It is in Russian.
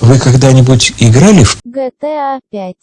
Вы когда-нибудь играли в GTA 5.